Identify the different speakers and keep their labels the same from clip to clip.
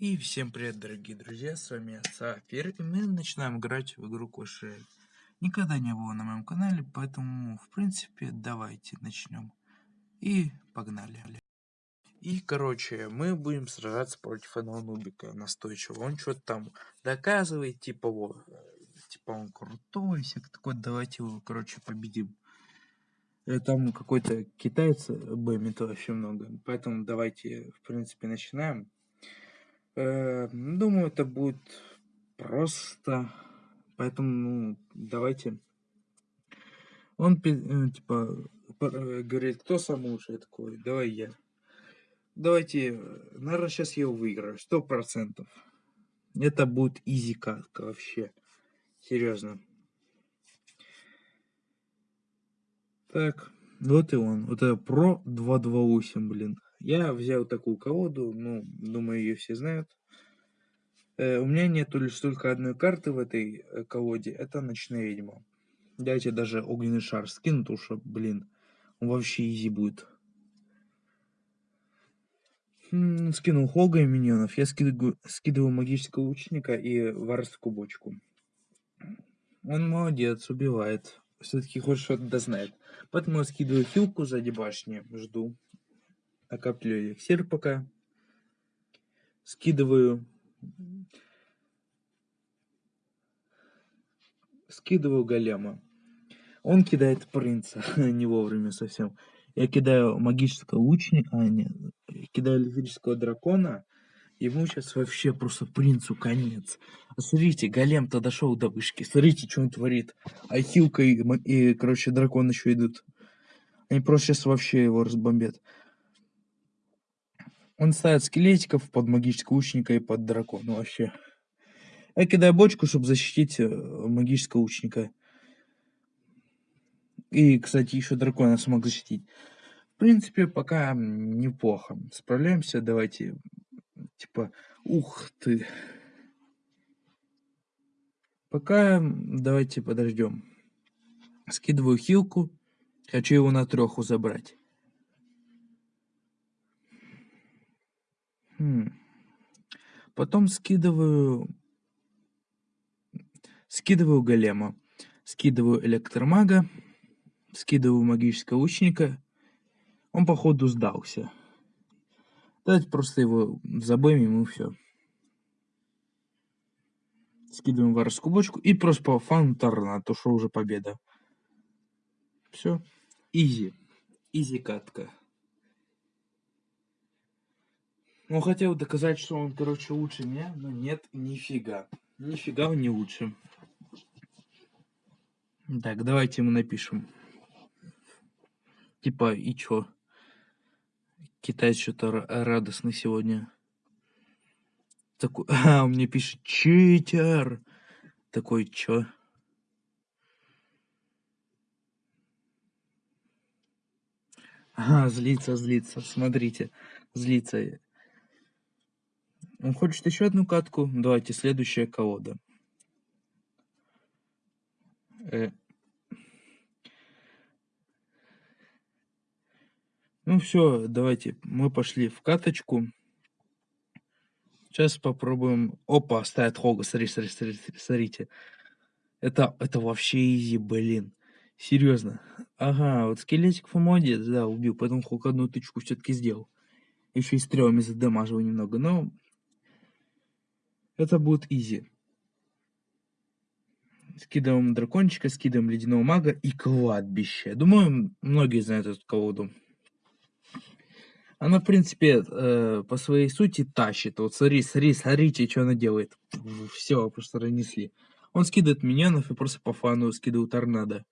Speaker 1: И всем привет, дорогие друзья, с вами Сафир, и мы начинаем играть в игру Royale. Никогда не было на моем канале, поэтому, в принципе, давайте начнем. И погнали. И, короче, мы будем сражаться против одного нубика настойчиво. Он что-то там доказывает, типа, вот, типа, он крутой, всяк такой, давайте его, короче, победим. Э, там какой-то китаец бэмит вообще много, поэтому давайте, в принципе, начинаем. Э, думаю, это будет просто. Поэтому, ну, давайте. Он, э, типа, э, говорит, кто самый лучший? такой, давай я. Давайте, наверное, сейчас я его выиграю, сто процентов. Это будет изи катка вообще. Серьезно. Так, вот и он. Вот это Pro 228, блин. Я взял такую колоду, ну, думаю, ее все знают. Э, у меня нету лишь только одной карты в этой э, колоде, это Ночная Ведьма. Дайте даже огненный шар скину, потому что, блин, он вообще изи будет. Скинул Хога и миньонов. Я скидываю, скидываю магического лучника и варскую бочку. Он молодец, убивает. Все-таки хоть что-то да знает. Поэтому я скидываю хилку сзади башни, жду накапливаю эликсир пока. Скидываю. Скидываю голема. Он кидает принца, не вовремя совсем. Я кидаю магического лучника, а нет, кидаю электрического дракона. Ему сейчас вообще просто принцу конец. Смотрите, голем-то дошел до вышки. Смотрите, что он творит. А хилка и, и короче, дракон еще идут. Они просто сейчас вообще его разбомбят. Он ставит скелетиков под магического лучника и под дракона вообще. Я кидаю бочку, чтобы защитить э, магического лучника. И, кстати, еще дракона смог защитить. В принципе, пока неплохо. Справляемся. Давайте, типа, ух ты. Пока давайте подождем. Скидываю хилку. Хочу его на треху забрать. Потом скидываю... Скидываю голема. Скидываю электромага. Скидываю магического лучника. Он, походу, сдался. Давайте просто его забомим и все. Скидываем воровскую бочку и просто по фану торнадо, то что уже победа. Все. Изи. Изи катка. Он хотел доказать, что он, короче, лучше меня, но нет, нифига. Нифига он не лучше. Так, давайте ему напишем. Типа, и чё? Китайец что-то радостный сегодня. Такой, а, он мне пишет, читер. Такой, чё? А, злится, злится, смотрите, злится. Он хочет еще одну катку? Давайте, следующая колода. Э. Ну все, давайте, мы пошли в каточку. Сейчас попробуем. Опа, ставит Хога, смотри, смотри, смотри, смотрите. Это, это вообще изи, блин. Серьезно. Ага, вот скелетик молодец, да, убил. Поэтому Хог одну тычку все-таки сделал. Еще и стрелами задамажил немного, но это будет изи. Скидываем дракончика, скидываем ледяного мага и кладбище. Думаю, многие знают эту колоду. Она, в принципе, э, по своей сути тащит. Вот смотри, смотри, смотрите, что она делает. Все, просто разнесли. Он скидывает миньонов и просто по фану скидывает торнадо.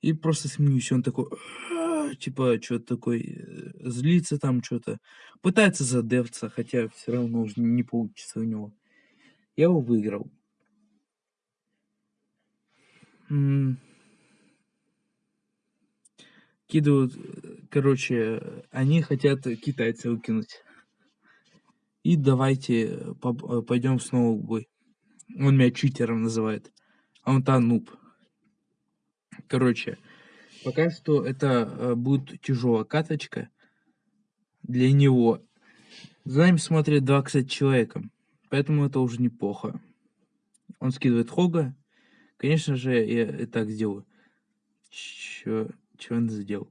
Speaker 1: И просто смеюсь, он такой типа, что-то такой, э, злится там что-то. Пытается задеваться, хотя все равно уже не получится у него. Я его выиграл. Кидывают, короче, они хотят китайца выкинуть. И давайте э, пойдем снова в бой. Он меня читером называет. А он-то нуб. Короче, Пока что это э, будет тяжелая каточка для него. За нами смотрят два, кстати, человека. Поэтому это уже неплохо. Он скидывает Хога. Конечно же, я и так сделаю. Чё, чё он сделал?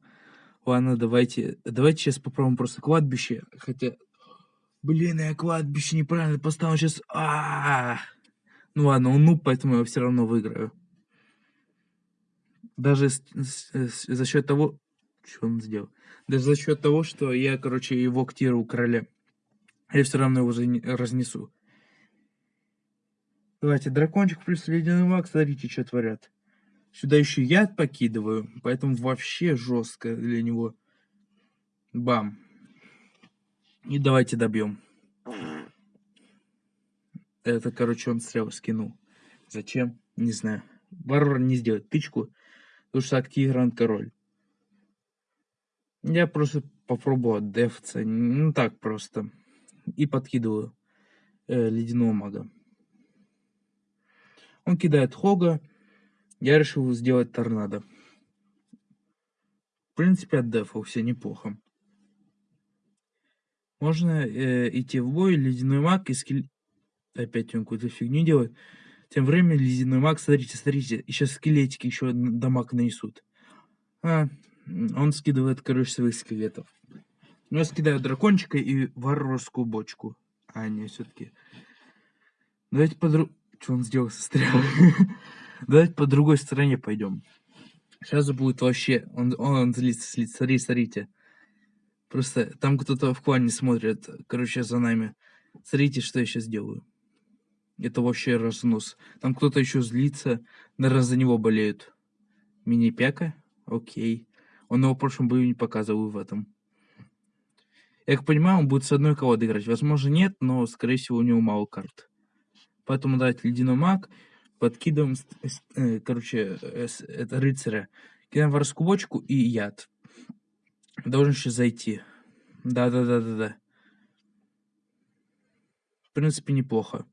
Speaker 1: Ладно, давайте, давайте сейчас попробуем просто кладбище. Хотя, блин, я кладбище неправильно поставил сейчас. А, -а, а Ну ладно, он нуб, поэтому я все равно выиграю. Даже с, с, с, за счет того, что он сделал. Даже за счет того, что я, короче, его ктирую короля. Я все равно его разнесу. Давайте, дракончик плюс ледяной маг, смотрите, что творят. Сюда еще яд покидываю, поэтому вообще жестко для него. Бам. И давайте добьем. Это, короче, он стрел скинул. Зачем? Не знаю. Варвар не сделает тычку, потому что активирован король. Я просто попробую отдефаться. Ну так просто и подкидываю э, ледяного мага. Он кидает Хога. Я решил сделать торнадо. В принципе, отдефал все неплохо. Можно э, идти в бой, ледяной маг и скелет... Опять он какую-то фигню делает. Тем временем ледяной маг, смотрите, смотрите, сейчас скелетики еще дамаг нанесут. А, он скидывает, короче, своих скелетов. Но я скидаю дракончика и варварскую бочку. А, не, все-таки. Давайте по друг... Что он сделал со стрелой? Давайте по другой стороне пойдем. Сейчас будет вообще... Он, он злится, злится. Смотри, смотрите. Просто там кто-то в клане смотрит, короче, за нами. Смотрите, что я сейчас делаю. Это вообще разнос. Там кто-то еще злится. Наверное, за него болеют. Мини-пяка? Окей. Он его в прошлом бою не показывал в этом. Я как понимаю, он будет с одной колодой играть. Возможно, нет, но, скорее всего, у него мало карт. Поэтому давайте ледяной маг. Подкидываем, э, короче, это рыцаря. Кидаем воровскую бочку и яд. Должен сейчас зайти. Да-да-да-да-да. В принципе, неплохо.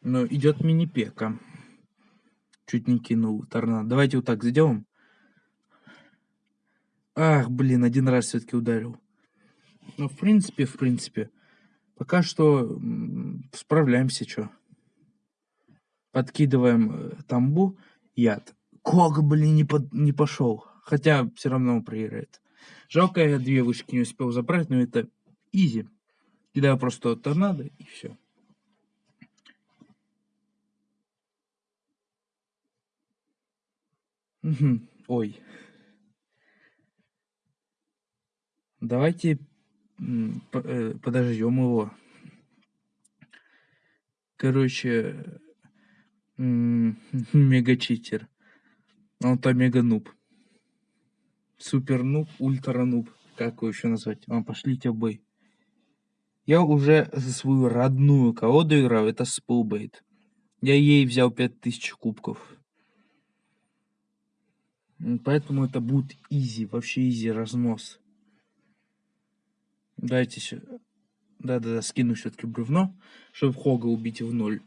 Speaker 1: Но идет мини-пека. Чуть не кинул торнадо. Давайте вот так сделаем. Ах, блин, один раз все-таки ударил. Ну, в принципе, в принципе. Пока что справляемся, что. Подкидываем э, тамбу, яд. Ког, блин, не, под, не пошел. Хотя все равно он проиграет. Жалко, я две вышки не успел забрать, но это изи. Кидаю просто торнадо и все. Ой. Давайте э, подождем его. Короче, мега-читер. Он-то мега-нуб. Супер-нуб, ультра-нуб. Как его еще назвать? А, пошлите бой. Я уже за свою родную колоду играл, это Spell Bait. Я ей взял 5000 кубков. Поэтому это будет easy, вообще easy разнос. Дайте. Да-да-да, скину все-таки бревно, чтобы Хога убить в ноль.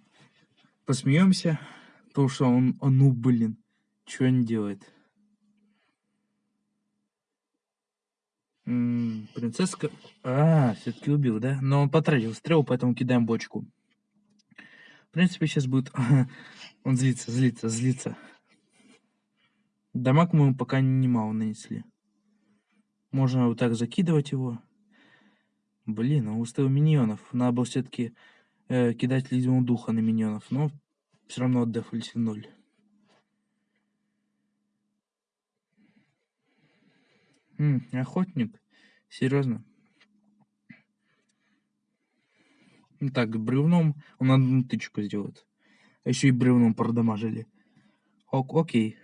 Speaker 1: Посмеемся, потому что он, он ну, блин, что он делает? М -м, принцесска... А, все-таки убил, да? Но он потратил стрелу, поэтому кидаем бочку. В принципе, сейчас будет... он злится, злится, злится. Дамаг мы пока немало нанесли. Можно вот так закидывать его. Блин, он выставил миньонов. Надо было все-таки э, кидать ледяного духа на миньонов. Но все равно отдефались в ноль. М, охотник? Серьезно? Ну так, бревном он одну тычку сделает. А еще и бревном продамажили. Ок, окей.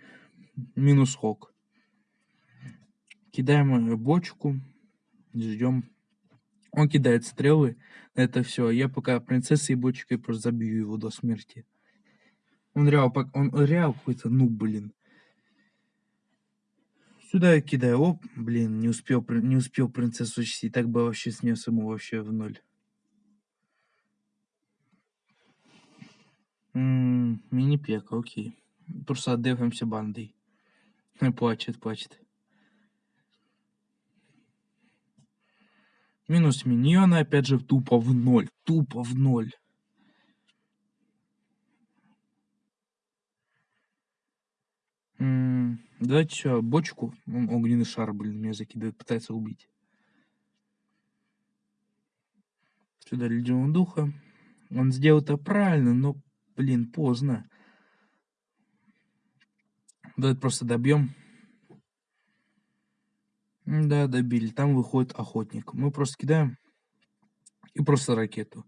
Speaker 1: Минус хок. Кидаем э, бочку. Ждем он кидает стрелы, это все. Я пока принцессой и бочкой просто забью его до смерти. Он реал, он реал какой-то, ну, блин. Сюда я кидаю, оп, блин, не успел, не успел принцессу и так бы вообще снес ему вообще в ноль. Мини-пек, окей. Просто отдефаемся бандой. Плачет, плачет. Минус миньоны, опять же, тупо в ноль. Тупо в ноль. Давайте еще бочку. Он огненный шар, блин, меня закидывает, пытается убить. Сюда ледяного духа. Он сделал это правильно, но, блин, поздно. Давайте просто добьем. Да, добили. Там выходит охотник. Мы просто кидаем. И просто ракету.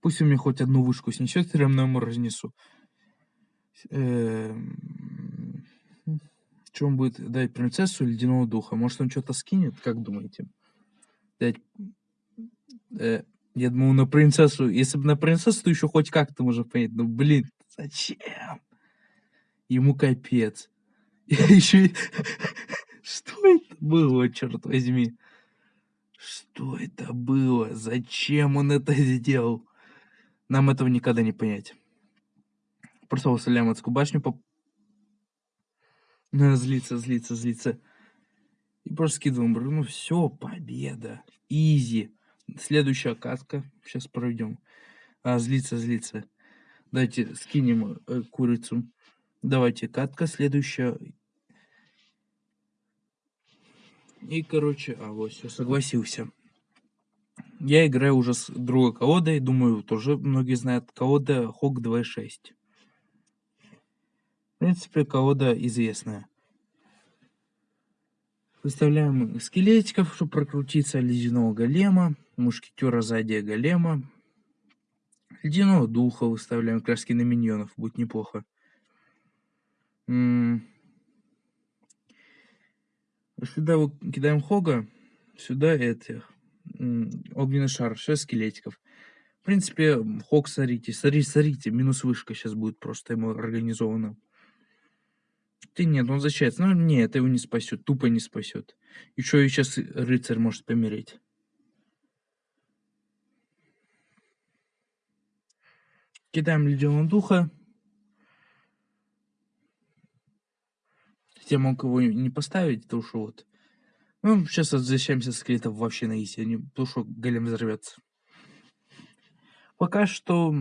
Speaker 1: Пусть у меня хоть одну вышку снесет, я равно ему разнесу. Эм, Что он будет дать принцессу ледяного духа? Может он что-то скинет? Как думаете? Дать... Э, я думал на принцессу. Если бы на принцессу, то еще хоть как-то можно понять. Ну блин, зачем? Ему капец. Еще... Что это было, черт возьми? Что это было? Зачем он это сделал? Нам этого никогда не понять. Просто выставляем адскую башню. По... Надо злиться, злиться, злиться. И просто скидываем. Ну все, победа. Изи. Следующая катка. Сейчас проведем. А, злиться, злиться. Давайте скинем э, курицу. Давайте катка следующая. И, короче, а вот все, согласился. Я играю уже с другой колодой, думаю, тоже многие знают, колода Хок 2.6. В принципе, колода известная. Выставляем скелетиков, чтобы прокрутиться, ледяного голема, мушкетера сзади голема, ледяного духа выставляем, краски на миньонов, будет неплохо. Сюда кидаем Хога, сюда этих. Огненный шар, 6 скелетиков. В принципе, Хог сорите, сорите, сорите, минус вышка сейчас будет просто ему организовано. Ты нет, он защищается. Ну, нет, это его не спасет, тупо не спасет. Еще и сейчас рыцарь может помереть. Кидаем ледяного духа. Я мог его не поставить, потому что вот. Ну, сейчас возвращаемся с скелетов вообще на изи, потому что голем взорвется. Пока что,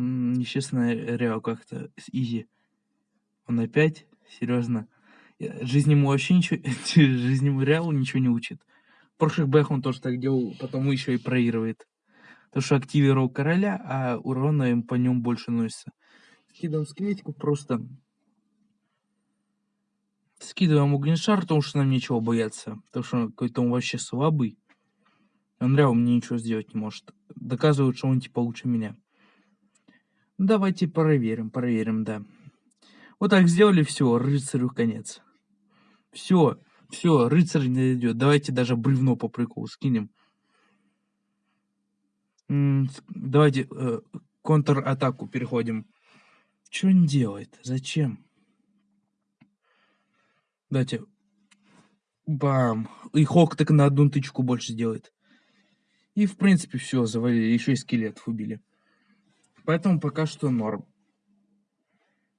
Speaker 1: честно, реал как-то с изи. Он опять, серьезно. Жизнь ему вообще ничего, жизнь ему реалу ничего не учит. В прошлых бэх он тоже так делал, потому еще и проигрывает. Потому что активировал короля, а урона им по нему больше носится. Скидываем скелетиков просто Скидываем огнешар, потому что нам нечего бояться. Потому что какой-то он вообще слабый. Реально мне ничего сделать не может. Доказывают, что он типа лучше меня. Давайте проверим, проверим, да. Вот так сделали, все, рыцарю конец. Все, все, рыцарь не идет. Давайте даже бревно по приколу скинем. давайте э, контр-атаку переходим. Что он делает? Зачем? Дайте. Бам. И Хок так на одну тычку больше сделает. И в принципе все, завалили. Еще и скелетов убили. Поэтому пока что норм.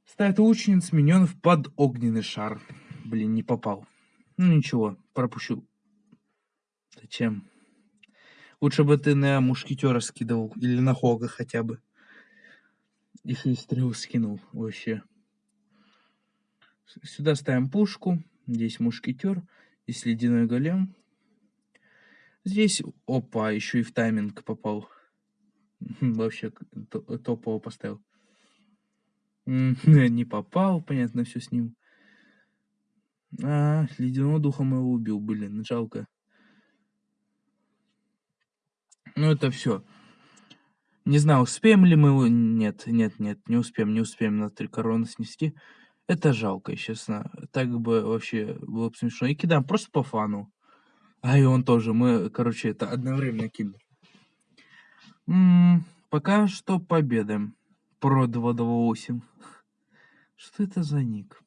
Speaker 1: Ставит лучниц миньонов под огненный шар. Блин, не попал. Ну ничего, пропущу. Зачем? Лучше бы ты на мушкетера скидывал. Или на Хога хотя бы. Если стрел скинул вообще. Сюда ставим пушку. Здесь мушкетер. Здесь ледяной голем. Здесь, опа, еще и в тайминг попал. Вообще топово поставил. Не попал, понятно, все с ним. А, ледяного духа моего убил, блин, жалко. Ну, это все. Не знаю, успеем ли мы его... Нет, нет, нет, не успеем, не успеем на три короны снести. Это жалко, честно. Так бы вообще было бы смешно. И кидаем просто по фану. А и он тоже. Мы, короче, это одновременно -м, пока что победа. Про 228. Что это за ник?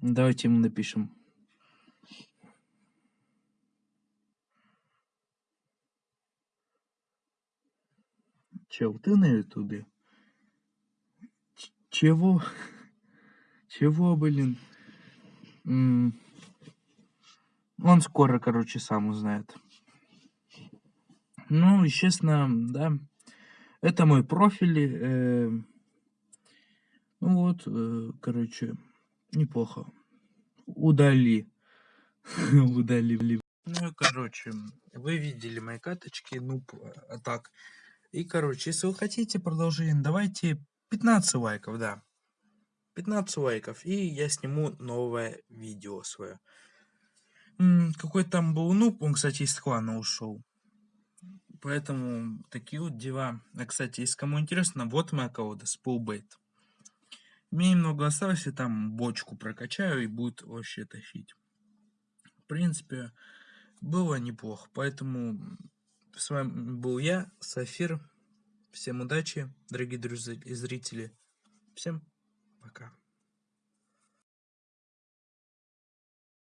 Speaker 1: Давайте ему напишем. Чел, ты на ютубе? Чего? Чего, блин? Он скоро, короче, сам узнает. Ну, естественно, да. Это мой профиль. Э, ну вот, э, короче, неплохо. Удали. Удали. Ну, короче, вы видели мои каточки, ну, а так. И, короче, если вы хотите продолжение, давайте 15 лайков, да. 15 лайков, и я сниму новое видео свое. Какой там был нуб, он, кстати, из клана ушел. Поэтому такие вот дела. А, кстати, если кому интересно, вот моя колода, Спулбейт. Мне немного осталось, и там бочку прокачаю, и будет вообще тащить. В принципе, было неплохо. Поэтому с вами был я, Сафир. Всем удачи, дорогие друзья и зрители. Всем пока.